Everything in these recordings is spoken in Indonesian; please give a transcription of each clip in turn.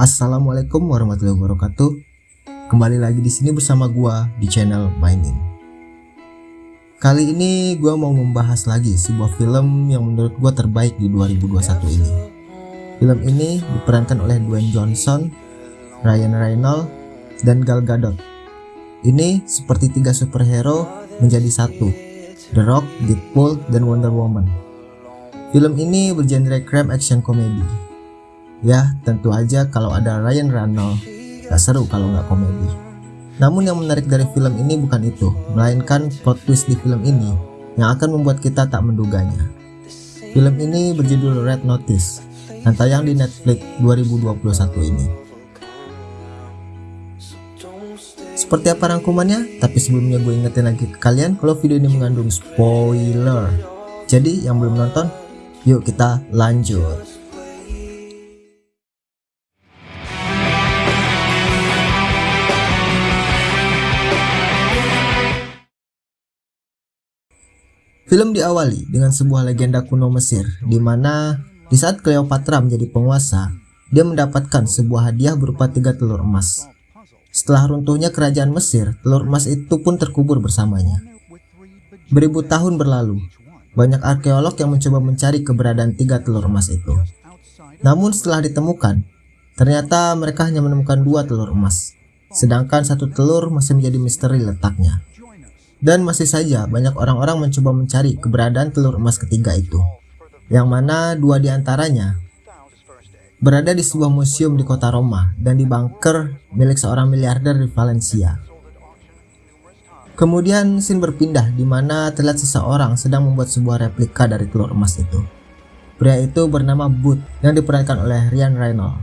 Assalamualaikum warahmatullahi wabarakatuh. Kembali lagi di sini bersama gua di channel Mainin. Kali ini gua mau membahas lagi sebuah film yang menurut gua terbaik di 2021 ini. Film ini diperankan oleh Dwayne Johnson, Ryan Reynolds, dan Gal Gadot. Ini seperti tiga superhero menjadi satu, The Rock, Deadpool, dan Wonder Woman. Film ini bergenre crime action komedi Ya, tentu aja kalau ada Ryan Reynolds, gak seru kalau nggak komedi. Namun yang menarik dari film ini bukan itu, melainkan plot twist di film ini yang akan membuat kita tak menduganya. Film ini berjudul Red Notice dan tayang di Netflix 2021 ini. Seperti apa rangkumannya? Tapi sebelumnya gue ingetin lagi ke kalian kalau video ini mengandung spoiler. Jadi yang belum nonton, yuk kita lanjut. Film diawali dengan sebuah legenda kuno Mesir, di mana di saat Cleopatra menjadi penguasa, dia mendapatkan sebuah hadiah berupa tiga telur emas. Setelah runtuhnya kerajaan Mesir, telur emas itu pun terkubur bersamanya. Beribu tahun berlalu, banyak arkeolog yang mencoba mencari keberadaan tiga telur emas itu. Namun setelah ditemukan, ternyata mereka hanya menemukan dua telur emas, sedangkan satu telur masih menjadi misteri letaknya. Dan masih saja banyak orang-orang mencoba mencari keberadaan telur emas ketiga itu, yang mana dua di antaranya berada di sebuah museum di kota Roma dan di bunker milik seorang miliarder di Valencia. Kemudian scene berpindah di mana terlihat seseorang sedang membuat sebuah replika dari telur emas itu. Pria itu bernama Booth yang diperankan oleh Ryan Reynolds.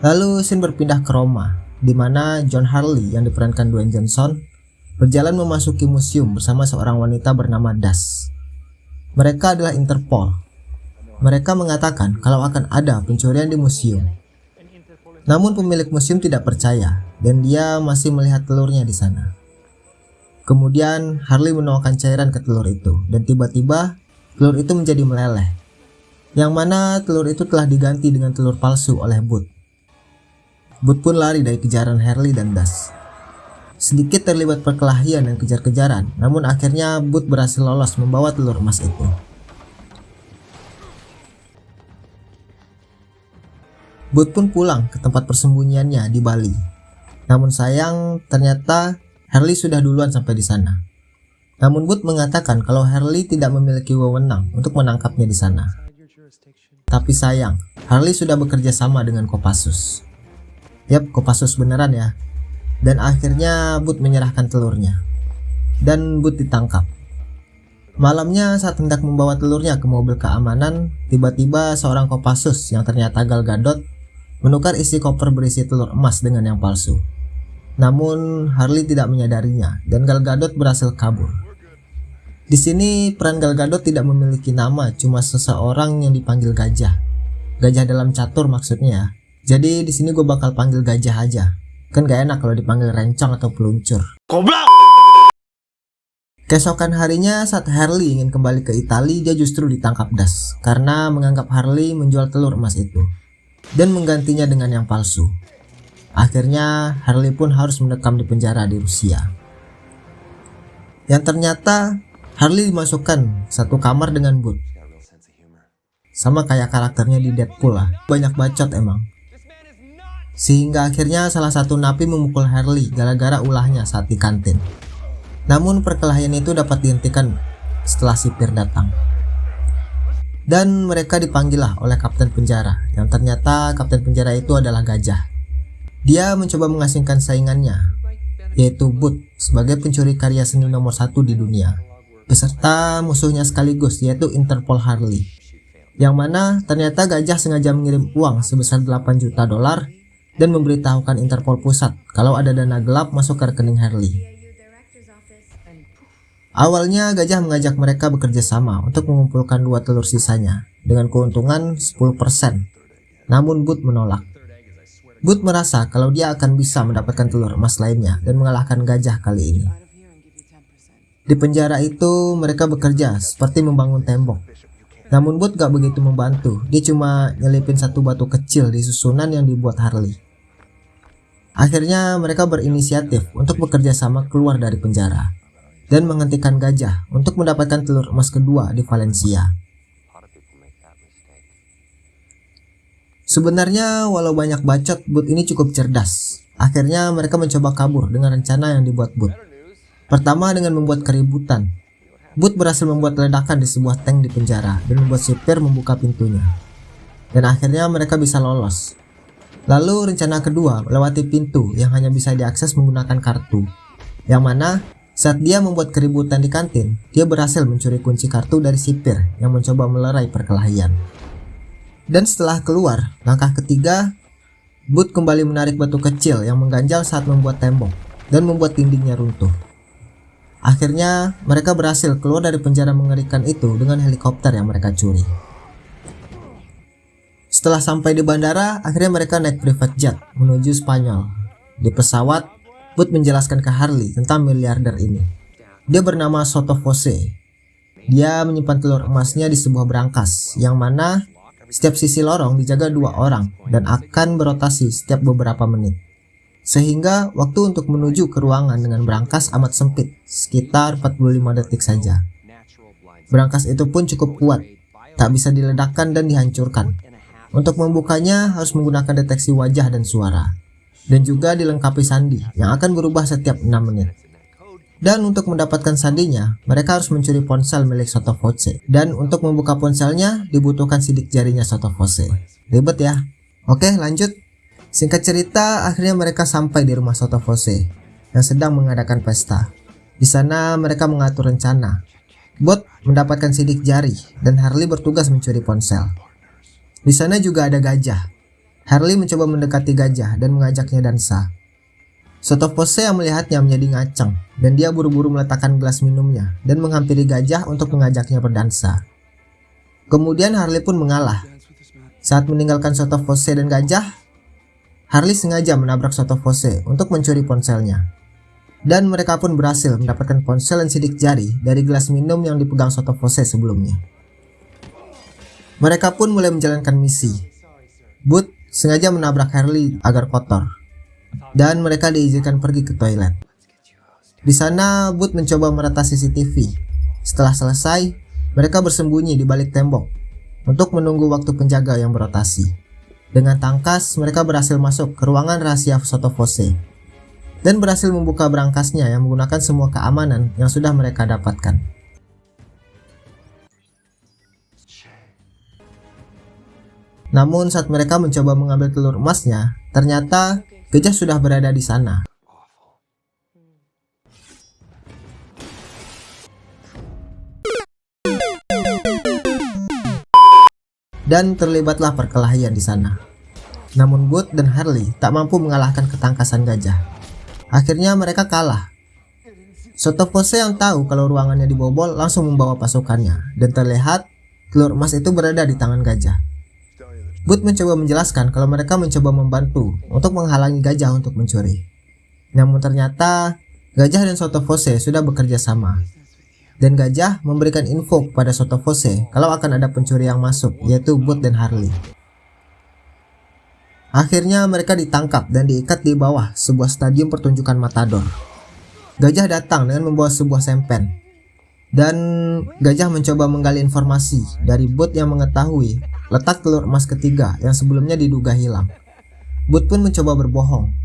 Lalu scene berpindah ke Roma, di mana John Harley yang diperankan Dwayne Johnson berjalan memasuki museum bersama seorang wanita bernama Das. Mereka adalah Interpol. Mereka mengatakan kalau akan ada pencurian di museum. Namun pemilik museum tidak percaya dan dia masih melihat telurnya di sana. Kemudian Harley menuangkan cairan ke telur itu dan tiba-tiba telur itu menjadi meleleh. Yang mana telur itu telah diganti dengan telur palsu oleh Booth. Booth pun lari dari kejaran Harley dan Das. Sedikit terlibat perkelahian dan kejar-kejaran, namun akhirnya Booth berhasil lolos membawa telur emas itu. Booth pun pulang ke tempat persembunyiannya di Bali. Namun sayang, ternyata Harley sudah duluan sampai di sana. Namun Booth mengatakan kalau Harley tidak memiliki wewenang untuk menangkapnya di sana. Tapi sayang, Harley sudah bekerja sama dengan Kopassus. Yap, Kopassus beneran ya dan akhirnya Bud menyerahkan telurnya dan Bud ditangkap. Malamnya saat hendak membawa telurnya ke mobil keamanan, tiba-tiba seorang Kopassus yang ternyata Gal Gadot menukar isi koper berisi telur emas dengan yang palsu. Namun Harley tidak menyadarinya dan Gal Gadot berhasil kabur. Di sini peran Gal Gadot tidak memiliki nama, cuma seseorang yang dipanggil gajah. Gajah dalam catur maksudnya ya. Jadi di sini gue bakal panggil gajah aja Kan gak enak kalau dipanggil rencong atau peluncur. Goblok! Keesokan harinya saat Harley ingin kembali ke Italia, dia justru ditangkap Das karena menganggap Harley menjual telur emas itu dan menggantinya dengan yang palsu. Akhirnya Harley pun harus mendekam di penjara di Rusia. Yang ternyata Harley dimasukkan satu kamar dengan Booth. Sama kayak karakternya di Deadpool lah, banyak bacot emang. Sehingga akhirnya salah satu napi memukul Harley gara-gara ulahnya saat di kantin. Namun perkelahian itu dapat dihentikan setelah sipir datang. Dan mereka dipanggil oleh kapten penjara yang ternyata kapten penjara itu adalah gajah. Dia mencoba mengasingkan saingannya yaitu Booth sebagai pencuri karya seni nomor satu di dunia beserta musuhnya sekaligus yaitu Interpol Harley yang mana ternyata gajah sengaja mengirim uang sebesar 8 juta dolar dan memberitahukan Interpol pusat kalau ada dana gelap masuk ke rekening Harley. Awalnya gajah mengajak mereka bekerja sama untuk mengumpulkan dua telur sisanya dengan keuntungan 10%. Namun Booth menolak. Booth merasa kalau dia akan bisa mendapatkan telur emas lainnya dan mengalahkan gajah kali ini. Di penjara itu mereka bekerja seperti membangun tembok. Namun Bud gak begitu membantu, dia cuma nyelipin satu batu kecil di susunan yang dibuat Harley. Akhirnya mereka berinisiatif untuk bekerja sama keluar dari penjara dan menghentikan gajah untuk mendapatkan telur emas kedua di Valencia. Sebenarnya walau banyak bacot, Bud ini cukup cerdas. Akhirnya mereka mencoba kabur dengan rencana yang dibuat Bud. Pertama dengan membuat keributan Booth berhasil membuat ledakan di sebuah tank di penjara dan membuat sipir membuka pintunya. Dan akhirnya mereka bisa lolos. Lalu rencana kedua melewati pintu yang hanya bisa diakses menggunakan kartu. Yang mana saat dia membuat keributan di kantin, dia berhasil mencuri kunci kartu dari sipir yang mencoba melerai perkelahian. Dan setelah keluar, langkah ketiga, Booth kembali menarik batu kecil yang mengganjal saat membuat tembok dan membuat dindingnya runtuh. Akhirnya, mereka berhasil keluar dari penjara mengerikan itu dengan helikopter yang mereka curi. Setelah sampai di bandara, akhirnya mereka naik private jet menuju Spanyol. Di pesawat, Bud menjelaskan ke Harley tentang miliarder ini. Dia bernama Soto Fose. Dia menyimpan telur emasnya di sebuah berangkas, yang mana setiap sisi lorong dijaga dua orang dan akan berotasi setiap beberapa menit sehingga waktu untuk menuju ke ruangan dengan berangkas amat sempit, sekitar 45 detik saja. Berangkas itu pun cukup kuat, tak bisa diledakkan dan dihancurkan. Untuk membukanya harus menggunakan deteksi wajah dan suara, dan juga dilengkapi sandi yang akan berubah setiap 6 menit. Dan untuk mendapatkan sandinya, mereka harus mencuri ponsel milik Soto Fose. Dan untuk membuka ponselnya, dibutuhkan sidik jarinya Soto Fose. Ribet ya? Oke lanjut. Singkat cerita, akhirnya mereka sampai di rumah Soto Fose yang sedang mengadakan pesta. Di sana mereka mengatur rencana. Bot mendapatkan sidik jari dan Harley bertugas mencuri ponsel. Di sana juga ada gajah. Harley mencoba mendekati gajah dan mengajaknya dansa. Soto Fose yang melihatnya menjadi ngaceng dan dia buru-buru meletakkan gelas minumnya dan menghampiri gajah untuk mengajaknya berdansa. Kemudian Harley pun mengalah. Saat meninggalkan Soto Fose dan gajah, Harley sengaja menabrak Soto Fose untuk mencuri ponselnya. Dan mereka pun berhasil mendapatkan ponsel dan sidik jari dari gelas minum yang dipegang Soto Fose sebelumnya. Mereka pun mulai menjalankan misi. Boot sengaja menabrak Harley agar kotor. Dan mereka diizinkan pergi ke toilet. Di sana, Boot mencoba merata CCTV. Setelah selesai, mereka bersembunyi di balik tembok untuk menunggu waktu penjaga yang berotasi. Dengan tangkas, mereka berhasil masuk ke ruangan rahasia Soto Fose dan berhasil membuka berangkasnya yang menggunakan semua keamanan yang sudah mereka dapatkan. Namun saat mereka mencoba mengambil telur emasnya, ternyata gajah sudah berada di sana. Dan terlibatlah perkelahian di sana. Namun Good dan Harley tak mampu mengalahkan ketangkasan gajah. Akhirnya mereka kalah. Soto Fose yang tahu kalau ruangannya dibobol langsung membawa pasukannya dan terlihat telur emas itu berada di tangan gajah. Good mencoba menjelaskan kalau mereka mencoba membantu untuk menghalangi gajah untuk mencuri. Namun ternyata gajah dan Soto Fose sudah bekerja sama dan gajah memberikan info kepada Soto Fose kalau akan ada pencuri yang masuk yaitu Bot dan Harley. Akhirnya mereka ditangkap dan diikat di bawah sebuah stadium pertunjukan matador. Gajah datang dengan membawa sebuah sempen. Dan gajah mencoba menggali informasi dari Bot yang mengetahui letak telur emas ketiga yang sebelumnya diduga hilang. Bot pun mencoba berbohong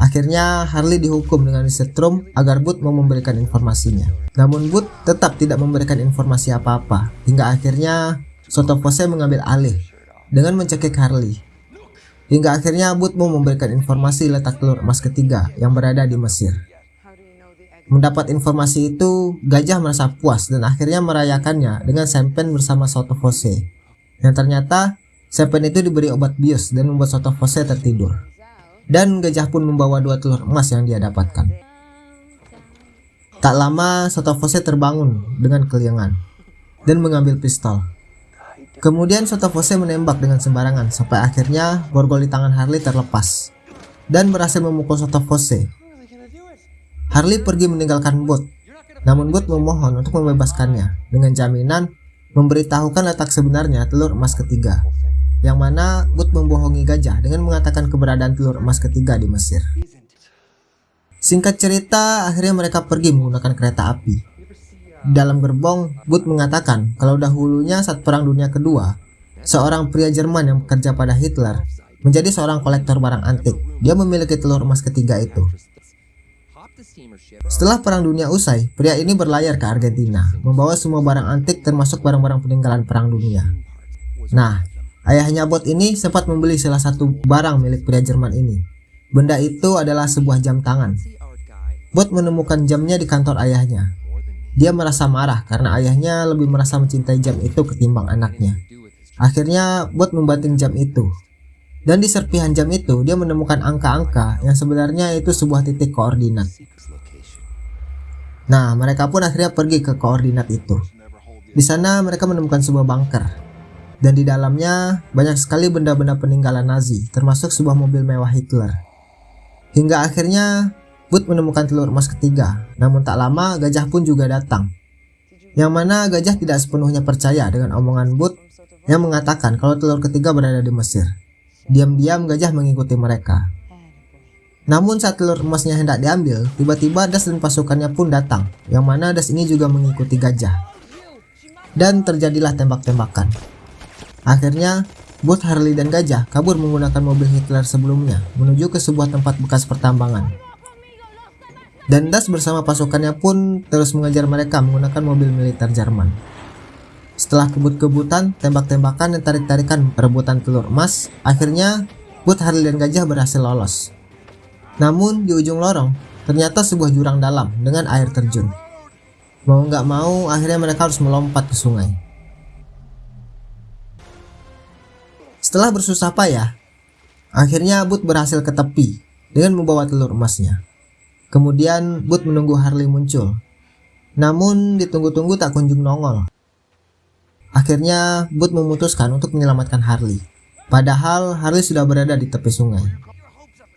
Akhirnya Harley dihukum dengan disetrum agar Booth mau memberikan informasinya. Namun Booth tetap tidak memberikan informasi apa-apa hingga akhirnya Soto Fose mengambil alih dengan mencekik Harley. Hingga akhirnya Booth mau memberikan informasi letak telur emas ketiga yang berada di Mesir. Mendapat informasi itu, Gajah merasa puas dan akhirnya merayakannya dengan Sempen bersama Soto Fose. Yang ternyata, Sempen itu diberi obat bius dan membuat Soto Fose tertidur dan gajah pun membawa dua telur emas yang dia dapatkan. Tak lama Sotofose terbangun dengan keliangan dan mengambil pistol. Kemudian Sotofose menembak dengan sembarangan sampai akhirnya borgol di tangan Harley terlepas dan berhasil memukul Sotofose. Harley pergi meninggalkan bot, namun bot memohon untuk membebaskannya dengan jaminan memberitahukan letak sebenarnya telur emas ketiga, yang mana Booth membohongi gajah dengan mengatakan keberadaan telur emas ketiga di Mesir. Singkat cerita, akhirnya mereka pergi menggunakan kereta api. Dalam gerbong, Booth mengatakan kalau dahulunya saat Perang Dunia Kedua, seorang pria Jerman yang bekerja pada Hitler menjadi seorang kolektor barang antik. Dia memiliki telur emas ketiga itu. Setelah Perang Dunia usai, pria ini berlayar ke Argentina, membawa semua barang antik termasuk barang-barang peninggalan Perang Dunia. Nah, ayahnya Bot ini sempat membeli salah satu barang milik pria Jerman ini. Benda itu adalah sebuah jam tangan. Bot menemukan jamnya di kantor ayahnya. Dia merasa marah karena ayahnya lebih merasa mencintai jam itu ketimbang anaknya. Akhirnya Bot membanting jam itu. Dan di serpihan jam itu dia menemukan angka-angka yang sebenarnya itu sebuah titik koordinat. Nah, mereka pun akhirnya pergi ke koordinat itu. Di sana mereka menemukan sebuah bunker. Dan di dalamnya banyak sekali benda-benda peninggalan Nazi, termasuk sebuah mobil mewah Hitler. Hingga akhirnya Booth menemukan telur emas ketiga, namun tak lama gajah pun juga datang. Yang mana gajah tidak sepenuhnya percaya dengan omongan Booth yang mengatakan kalau telur ketiga berada di Mesir. Diam-diam gajah mengikuti mereka. Namun saat telur emasnya hendak diambil, tiba-tiba Das dan pasukannya pun datang, yang mana Das ini juga mengikuti gajah. Dan terjadilah tembak-tembakan. Akhirnya, Booth, Harley, dan gajah kabur menggunakan mobil Hitler sebelumnya menuju ke sebuah tempat bekas pertambangan. Dan Das bersama pasukannya pun terus mengejar mereka menggunakan mobil militer Jerman. Setelah kebut-kebutan, tembak-tembakan dan tarik-tarikan perebutan telur emas, akhirnya Booth, Harley, dan gajah berhasil lolos. Namun di ujung lorong ternyata sebuah jurang dalam dengan air terjun. Mau nggak mau akhirnya mereka harus melompat ke sungai. Setelah bersusah payah, akhirnya Bud berhasil ke tepi dengan membawa telur emasnya. Kemudian Bud menunggu Harley muncul. Namun ditunggu-tunggu tak kunjung nongol. Akhirnya Bud memutuskan untuk menyelamatkan Harley. Padahal Harley sudah berada di tepi sungai.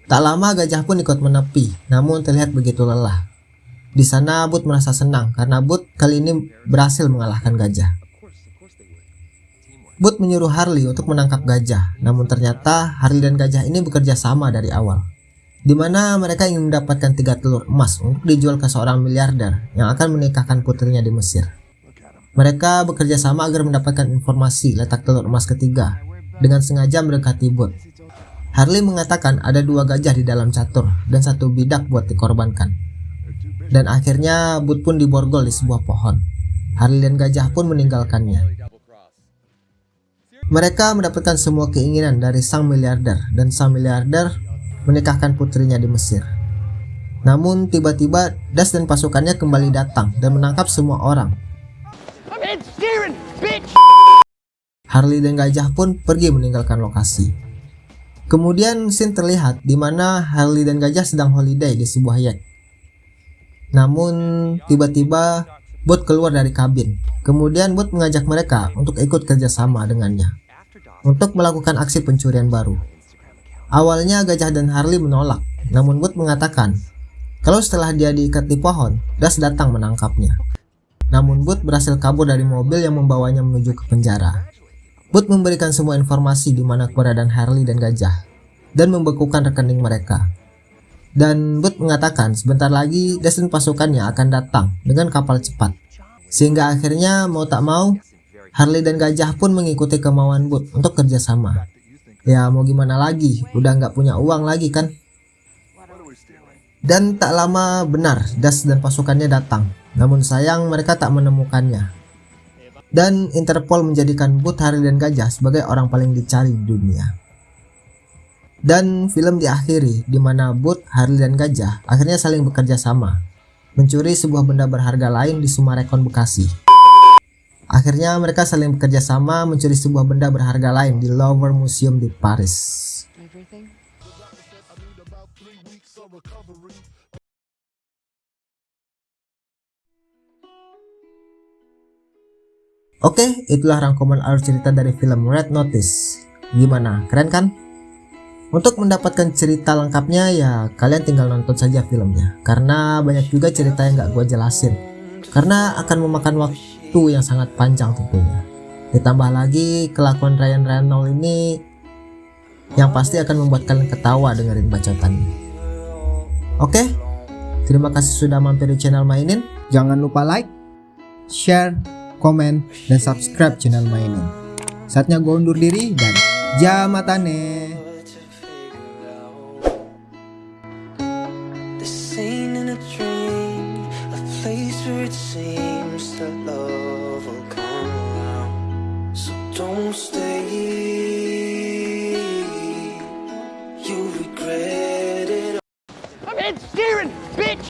Tak lama gajah pun ikut menepi, namun terlihat begitu lelah. Di sana Bud merasa senang karena Bud kali ini berhasil mengalahkan gajah. Bud menyuruh Harley untuk menangkap gajah, namun ternyata Harley dan gajah ini bekerja sama dari awal. Di mana mereka ingin mendapatkan tiga telur emas untuk dijual ke seorang miliarder yang akan menikahkan putrinya di Mesir. Mereka bekerja sama agar mendapatkan informasi letak telur emas ketiga dengan sengaja mendekati Bud Harley mengatakan ada dua gajah di dalam catur dan satu bidak buat dikorbankan. Dan akhirnya Bud pun diborgol di sebuah pohon. Harley dan gajah pun meninggalkannya. Mereka mendapatkan semua keinginan dari sang miliarder dan sang miliarder menikahkan putrinya di Mesir. Namun tiba-tiba Das dan pasukannya kembali datang dan menangkap semua orang. Harley dan gajah pun pergi meninggalkan lokasi. Kemudian scene terlihat di mana Harley dan gajah sedang holiday di sebuah yacht. Namun tiba-tiba Bot keluar dari kabin. Kemudian Bot mengajak mereka untuk ikut kerjasama dengannya untuk melakukan aksi pencurian baru. Awalnya gajah dan Harley menolak, namun Bot mengatakan kalau setelah dia diikat di pohon, Das datang menangkapnya. Namun Bot berhasil kabur dari mobil yang membawanya menuju ke penjara. Booth memberikan semua informasi di mana keberadaan Harley dan gajah dan membekukan rekening mereka. Dan Booth mengatakan sebentar lagi Destin pasukannya akan datang dengan kapal cepat. Sehingga akhirnya mau tak mau Harley dan gajah pun mengikuti kemauan Booth untuk kerjasama. Ya mau gimana lagi, udah nggak punya uang lagi kan. Dan tak lama benar Das dan pasukannya datang. Namun sayang mereka tak menemukannya dan Interpol menjadikan Booth, Harry dan Gajah sebagai orang paling dicari di dunia. Dan film diakhiri di mana Booth, Harley dan Gajah akhirnya saling bekerja sama, mencuri sebuah benda berharga lain di Sumarekon Bekasi. Akhirnya mereka saling bekerja sama mencuri sebuah benda berharga lain di Louvre Museum di Paris. Oke, itulah rangkuman alur cerita dari film Red Notice. Gimana, keren kan? Untuk mendapatkan cerita lengkapnya ya kalian tinggal nonton saja filmnya. Karena banyak juga cerita yang gak gue jelasin. Karena akan memakan waktu waktu yang sangat panjang tentunya. Ditambah lagi kelakuan Ryan Reynolds ini yang pasti akan membuat kalian ketawa dengerin bacotannya. Oke, terima kasih sudah mampir di channel Mainin. Jangan lupa like, share, komen, dan subscribe channel Mainin. Saatnya gue undur diri dan jamatane.